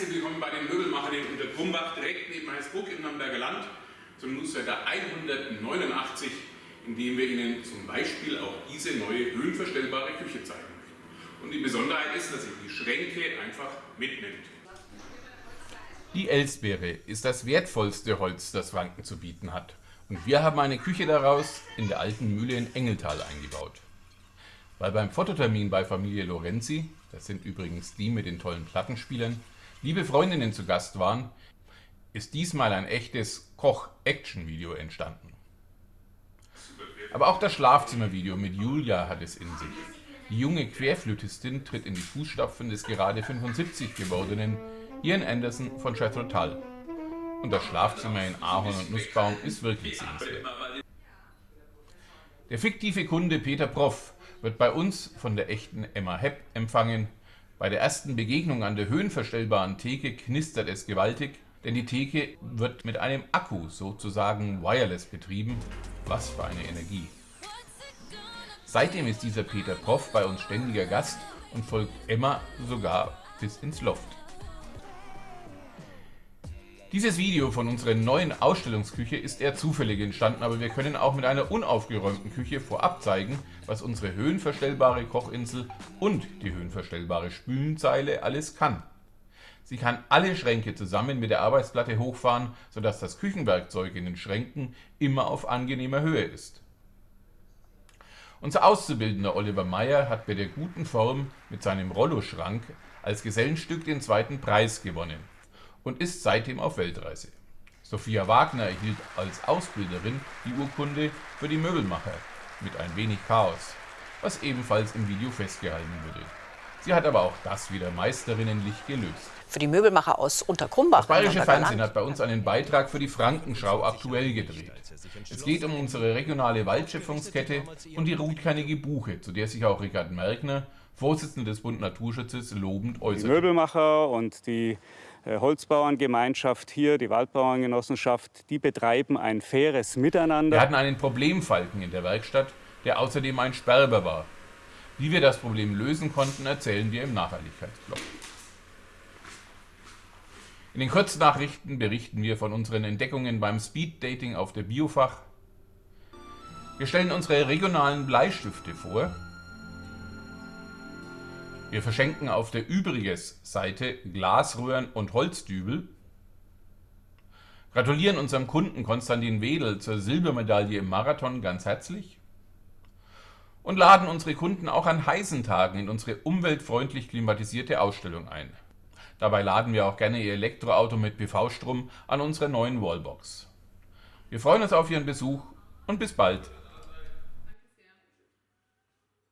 Herzlich willkommen bei den Möbelmachern in Untertrumbach, direkt neben Heißbruck im Nürnberger Land, zum Newsletter 189, in dem wir Ihnen zum Beispiel auch diese neue höhenverstellbare Küche zeigen möchten. Und die Besonderheit ist, dass sie die Schränke einfach mitnimmt. Die Elsbeere ist das wertvollste Holz, das Franken zu bieten hat. Und wir haben eine Küche daraus in der alten Mühle in Engeltal eingebaut. Weil beim Fototermin bei Familie Lorenzi, das sind übrigens die mit den tollen Plattenspielern, liebe Freundinnen zu Gast waren, ist diesmal ein echtes Koch-Action-Video entstanden. Aber auch das Schlafzimmervideo mit Julia hat es in sich. Die junge Querflötistin tritt in die Fußstapfen des gerade 75 gewordenen Ian Anderson von Jethro. Und das Schlafzimmer in Ahorn und Nussbaum ist wirklich sehenswert. Der fiktive Kunde Peter Proff wird bei uns von der echten Emma Hepp empfangen. Bei der ersten Begegnung an der höhenverstellbaren Theke knistert es gewaltig, denn die Theke wird mit einem Akku sozusagen wireless betrieben. Was für eine Energie. Seitdem ist dieser Peter Proff bei uns ständiger Gast und folgt Emma sogar bis ins Loft. Dieses Video von unserer neuen Ausstellungsküche ist eher zufällig entstanden, aber wir können auch mit einer unaufgeräumten Küche vorab zeigen, was unsere höhenverstellbare Kochinsel und die höhenverstellbare Spülenzeile alles kann. Sie kann alle Schränke zusammen mit der Arbeitsplatte hochfahren, sodass das Küchenwerkzeug in den Schränken immer auf angenehmer Höhe ist. Unser Auszubildender Oliver Meyer hat bei der guten Form mit seinem Rollo-Schrank als Gesellenstück den zweiten Preis gewonnen und ist seitdem auf Weltreise. Sophia Wagner erhielt als Ausbilderin die Urkunde für die Möbelmacher mit ein wenig Chaos, was ebenfalls im Video festgehalten wurde. Sie hat aber auch das wieder meisterinnenlich gelöst. Für die Möbelmacher aus Unterkrumbach. Das Bayerische Fernsehen hat bei uns einen Beitrag für die Frankenschau aktuell gedreht. Es geht um unsere regionale Waldschöpfungskette und die rotkernige Buche, zu der sich auch Richard Merkner, Vorsitzender des Bund Naturschutzes, lobend äußert. Die Möbelmacher und die äh, Holzbauerngemeinschaft hier, die Waldbauerngenossenschaft, die betreiben ein faires Miteinander. Wir hatten einen Problemfalken in der Werkstatt, der außerdem ein Sperber war. Wie wir das Problem lösen konnten, erzählen wir im Nachhaltigkeitsblock. In den Kurznachrichten berichten wir von unseren Entdeckungen beim Speeddating auf der Biofach. Wir stellen unsere regionalen Bleistifte vor wir verschenken auf der Übriges-Seite Glasröhren und Holzdübel, gratulieren unserem Kunden Konstantin Wedel zur Silbermedaille im Marathon ganz herzlich und laden unsere Kunden auch an heißen Tagen in unsere umweltfreundlich klimatisierte Ausstellung ein. Dabei laden wir auch gerne Ihr Elektroauto mit PV-Strom an unsere neuen Wallbox. Wir freuen uns auf Ihren Besuch und bis bald.